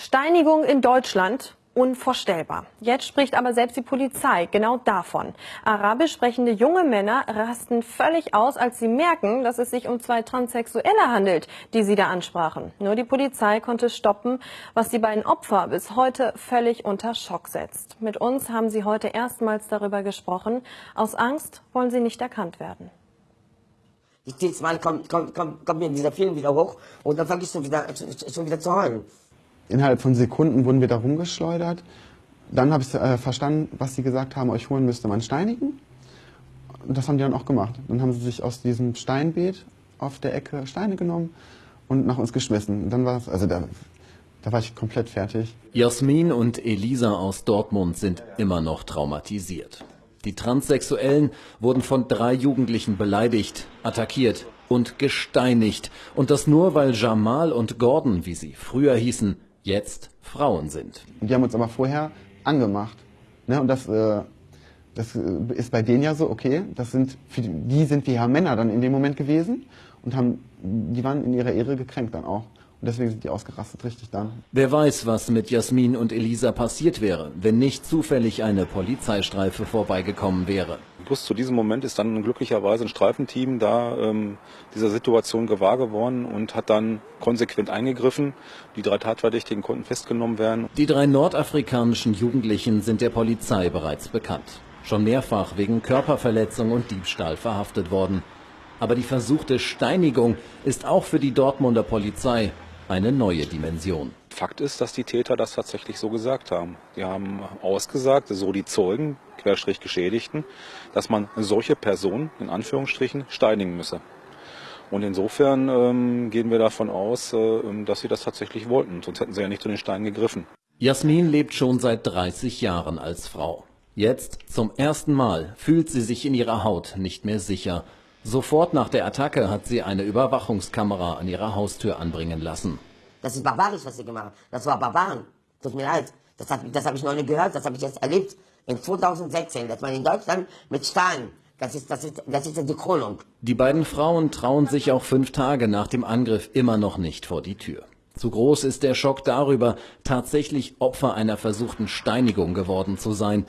Steinigung in Deutschland unvorstellbar. Jetzt spricht aber selbst die Polizei genau davon. Arabisch sprechende junge Männer rasten völlig aus, als sie merken, dass es sich um zwei Transsexuelle handelt, die sie da ansprachen. Nur die Polizei konnte stoppen, was die beiden Opfer bis heute völlig unter Schock setzt. Mit uns haben sie heute erstmals darüber gesprochen. Aus Angst wollen sie nicht erkannt werden. Jedes Mal kommt, kommt, kommt, kommt mir dieser Film wieder hoch und dann fange ich schon wieder, schon wieder zu heulen. Innerhalb von Sekunden wurden wir da rumgeschleudert. Dann habe ich äh, verstanden, was sie gesagt haben, euch holen müsste man steinigen. Und das haben die dann auch gemacht. Dann haben sie sich aus diesem Steinbeet auf der Ecke Steine genommen und nach uns geschmissen. Und dann war es, also da, da war ich komplett fertig. Jasmin und Elisa aus Dortmund sind immer noch traumatisiert. Die Transsexuellen wurden von drei Jugendlichen beleidigt, attackiert und gesteinigt. Und das nur, weil Jamal und Gordon, wie sie früher hießen, jetzt Frauen sind. Die haben uns aber vorher angemacht. Ne? Und das, äh, das ist bei denen ja so, okay, das sind, die, die sind wir ja Männer dann in dem Moment gewesen und haben, die waren in ihrer Ehre gekränkt dann auch. Und deswegen sind die ausgerastet richtig dann. Wer weiß, was mit Jasmin und Elisa passiert wäre, wenn nicht zufällig eine Polizeistreife vorbeigekommen wäre. Plus zu diesem Moment ist dann glücklicherweise ein Streifenteam da ähm, dieser Situation gewahr geworden und hat dann konsequent eingegriffen. Die drei Tatverdächtigen konnten festgenommen werden. Die drei nordafrikanischen Jugendlichen sind der Polizei bereits bekannt. Schon mehrfach wegen Körperverletzung und Diebstahl verhaftet worden. Aber die versuchte Steinigung ist auch für die Dortmunder Polizei eine neue Dimension. Fakt ist, dass die Täter das tatsächlich so gesagt haben. Die haben ausgesagt, so die Zeugen, Querstrich Geschädigten, dass man solche Personen in Anführungsstrichen steinigen müsse. Und insofern ähm, gehen wir davon aus, äh, dass sie das tatsächlich wollten. Sonst hätten sie ja nicht zu den Steinen gegriffen. Jasmin lebt schon seit 30 Jahren als Frau. Jetzt, zum ersten Mal, fühlt sie sich in ihrer Haut nicht mehr sicher. Sofort nach der Attacke hat sie eine Überwachungskamera an ihrer Haustür anbringen lassen. Das ist barbarisch, was sie gemacht haben. Das war Barbaren. Tut mir leid. Das habe das hab ich noch nicht gehört, das habe ich jetzt erlebt in 2016, dass man in Deutschland mit Stein, das ist, das ist, das ist die Krönung. Die beiden Frauen trauen sich auch fünf Tage nach dem Angriff immer noch nicht vor die Tür. Zu groß ist der Schock darüber, tatsächlich Opfer einer versuchten Steinigung geworden zu sein.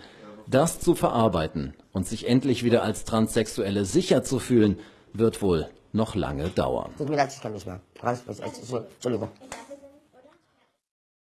Das zu verarbeiten und sich endlich wieder als Transsexuelle sicher zu fühlen, wird wohl noch lange dauern. Tut mir leid, ich kann nicht mehr. Entschuldigung.